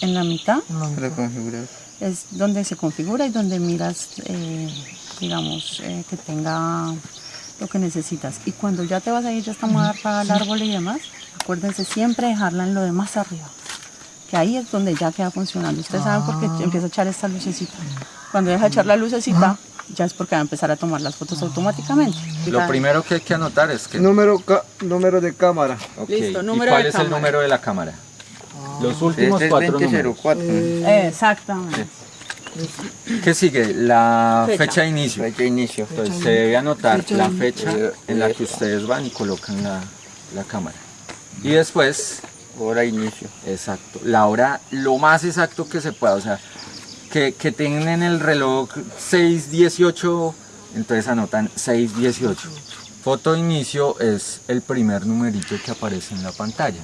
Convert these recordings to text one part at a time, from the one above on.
En la mitad Para configurar. es donde se configura y donde miras, eh, digamos, eh, que tenga lo que necesitas. Y cuando ya te vas a ir, ya estamos a dar para el árbol y demás, acuérdense siempre dejarla en lo de más arriba. Que ahí es donde ya queda funcionando. Ustedes saben por qué empieza a echar esta lucecita. Cuando deja de echar la lucecita, ya es porque va a empezar a tomar las fotos automáticamente. Lo primero que hay que anotar es que... Número, ca- número de cámara. Ok, Listo, ¿y número cuál de es el cámara. número de la cámara? Los últimos Este es cuatro números. 2004. Exactamente. ¿Qué sigue? La Fecha. fecha de inicio. Fecha de inicio. Entonces se debe anotar la fecha Eh, en la eh, que ustedes van y colocan la, la cámara. Y después, Hora de inicio. exacto, la hora lo más exacto que se pueda. O sea, que, que tengan en el reloj 6.18, entonces anotan 6.18. Foto de inicio es el primer numerito que aparece en la pantalla.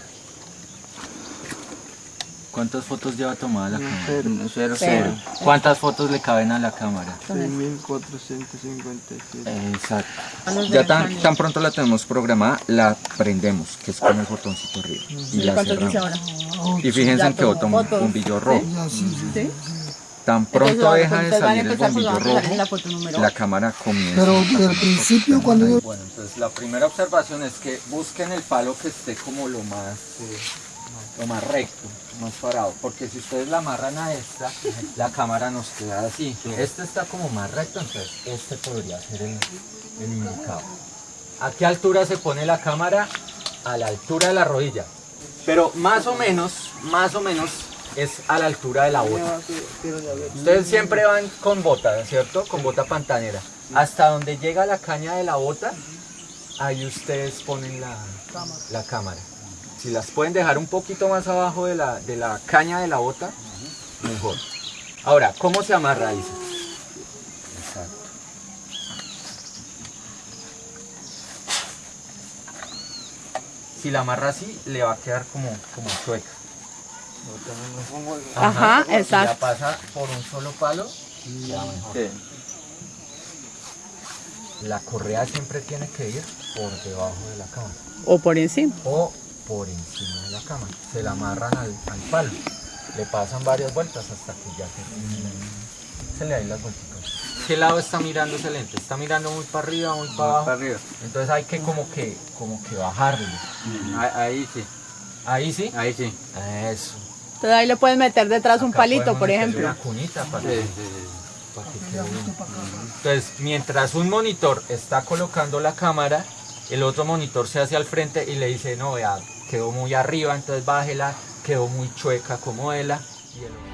¿Cuántas fotos lleva tomada la cámara? Cero, cero, Cero. cero. ¿Cuántas fotos le caben a la cámara? 6457. Exacto. Ya tan, tan pronto la tenemos programada, la prendemos, que es con el botoncito arriba. Y la ¿Cuánto dice cerramos. ahora? Y fíjense en que botón un bombillo rojo. ¿Sí? Tan pronto Entonces, deja de salir el bombillo rojo, la cámara comienza. Pero del tomar principio, cuando yo- Bueno, entonces la primera observación es que busquen el palo que esté como lo más, eh, lo más recto, más parado, porque si ustedes la amarran a esta, la cámara nos queda así. Este está como más recto, entonces este podría ser el, el indicado. ¿A qué altura se pone la cámara? A la altura de la rodilla. Pero más o menos, más o menos es a la altura de la bota. Ustedes siempre van con bota, ¿cierto? Con bota pantanera. Hasta donde llega la caña de la bota, ahí ustedes ponen la, la cámara. Si las pueden dejar un poquito más abajo de la, de la caña de la bota, mejor. Ahora, ¿cómo se amarra, Isa? Exacto. Si la amarra así, le va a quedar como, como chueca. Ajá, Si la exacto. pasa por un solo palo, queda mejor. Sí. La correa siempre tiene que ir por debajo de la cámara O por encima. o por encima de la cámara. Se la amarran al, al palo. Le pasan varias vueltas hasta que ya se, se le dan las vueltas. ¿Qué lado está mirando ese lente? ¿Está mirando muy para arriba, muy para abajo? para arriba. Entonces hay que como que, como que bajarle. Ahí, ahí sí. Ahí sí. Ahí sí. Eso. Entonces ahí le puedes meter detrás un palito, por ejemplo. Una cunita para Sí, que- sí, sí. para que quede bien. Entonces, mientras un monitor está colocando la cámara, el otro monitor se hace al frente y le dice, no, vea, quedó muy arriba, entonces bájela, quedó muy chueca, acomódela. Y